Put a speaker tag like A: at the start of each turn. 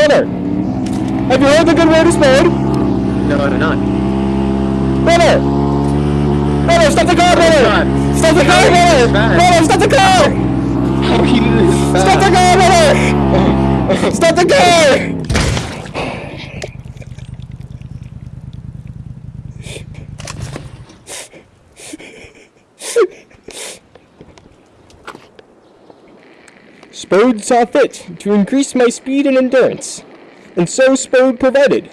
A: Brother! Have you heard the good word of Spode?
B: No, I do not.
A: Brother! Brother, stop the car, brother! Stop the car, brother! Brother, stop the car!
B: How he did this
A: Stop the car, brother! Stop the car! Spode saw fit to increase my speed and endurance, and so Spode provided.